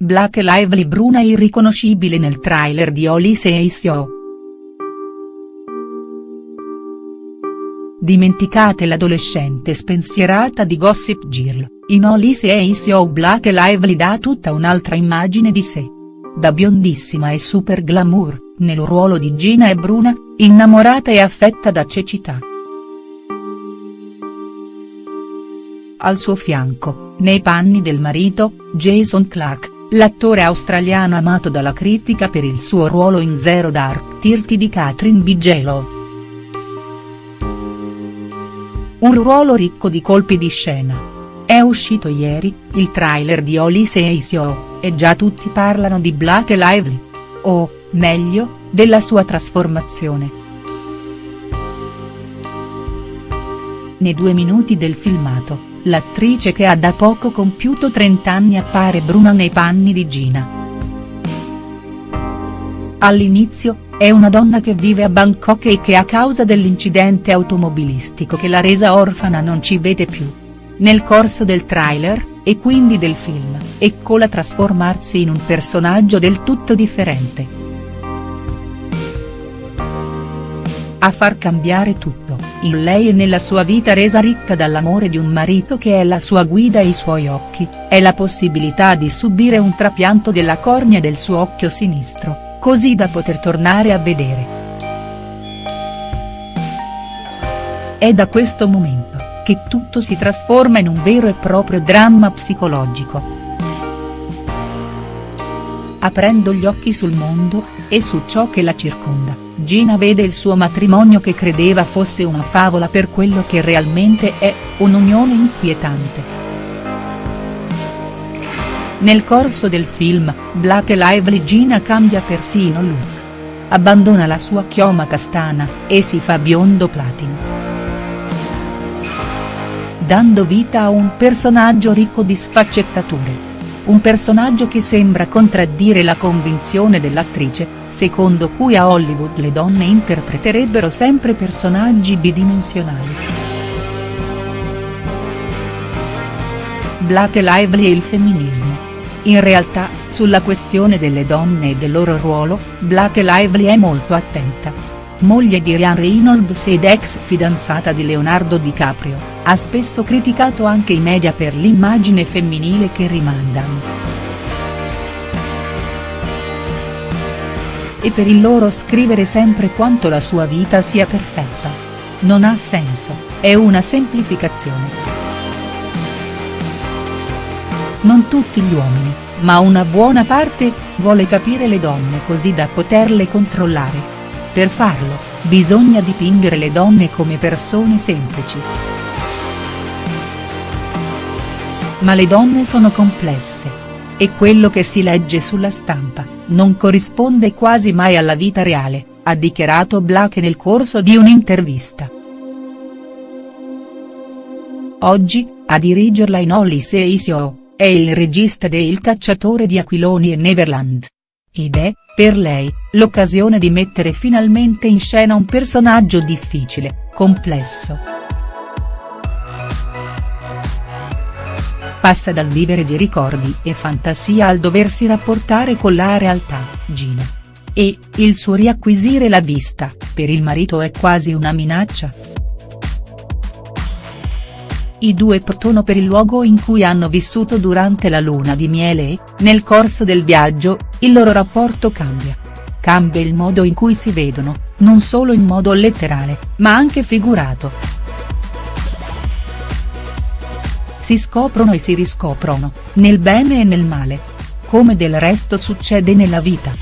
Black Lively Bruna irriconoscibile nel trailer di Olise e Isio. Dimenticate l'adolescente spensierata di Gossip Girl, in Olise e Isio Black Lively dà tutta un'altra immagine di sé. Da biondissima e super glamour, nel ruolo di Gina e Bruna, innamorata e affetta da cecità. Al suo fianco, nei panni del marito, Jason Clarke, l'attore australiano amato dalla critica per il suo ruolo in Zero Dark Thirty di Catherine Bigelow. Un ruolo ricco di colpi di scena. È uscito ieri, il trailer di Olise e Isio, e già tutti parlano di Black Lively. O, meglio, della sua trasformazione. Nei due minuti del filmato, l'attrice che ha da poco compiuto 30 anni appare bruna nei panni di Gina. All'inizio, è una donna che vive a Bangkok e che a causa dell'incidente automobilistico che l'ha resa orfana non ci vede più. Nel corso del trailer, e quindi del film, eccola trasformarsi in un personaggio del tutto differente. A far cambiare tutto, in lei e nella sua vita resa ricca dall'amore di un marito che è la sua guida e i suoi occhi, è la possibilità di subire un trapianto della cornea del suo occhio sinistro, così da poter tornare a vedere. È da questo momento, che tutto si trasforma in un vero e proprio dramma psicologico. Aprendo gli occhi sul mondo, e su ciò che la circonda Gina vede il suo matrimonio che credeva fosse una favola per quello che realmente è, un'unione inquietante. Nel corso del film, Black e Lively Gina cambia persino look. Abbandona la sua chioma castana, e si fa biondo platino. Dando vita a un personaggio ricco di sfaccettature un personaggio che sembra contraddire la convinzione dell'attrice, secondo cui a Hollywood le donne interpreterebbero sempre personaggi bidimensionali. Black Lively e il femminismo. In realtà, sulla questione delle donne e del loro ruolo, Black Lively è molto attenta moglie di Ryan Reynolds ed ex fidanzata di Leonardo DiCaprio, ha spesso criticato anche i media per l'immagine femminile che rimandano. E per il loro scrivere sempre quanto la sua vita sia perfetta. Non ha senso, è una semplificazione. Non tutti gli uomini, ma una buona parte, vuole capire le donne così da poterle controllare per farlo, bisogna dipingere le donne come persone semplici. Ma le donne sono complesse. E quello che si legge sulla stampa, non corrisponde quasi mai alla vita reale, ha dichiarato Black nel corso di un'intervista. Oggi, a dirigerla in Holly Seisio, è il regista de Il cacciatore di aquiloni e Neverland. Ed è, per lei, l'occasione di mettere finalmente in scena un personaggio difficile, complesso. Passa dal vivere di ricordi e fantasia al doversi rapportare con la realtà, Gina. E, il suo riacquisire la vista, per il marito è quasi una minaccia?. I due partono per il luogo in cui hanno vissuto durante la luna di miele e, nel corso del viaggio, il loro rapporto cambia. Cambia il modo in cui si vedono, non solo in modo letterale, ma anche figurato. Si scoprono e si riscoprono, nel bene e nel male. Come del resto succede nella vita.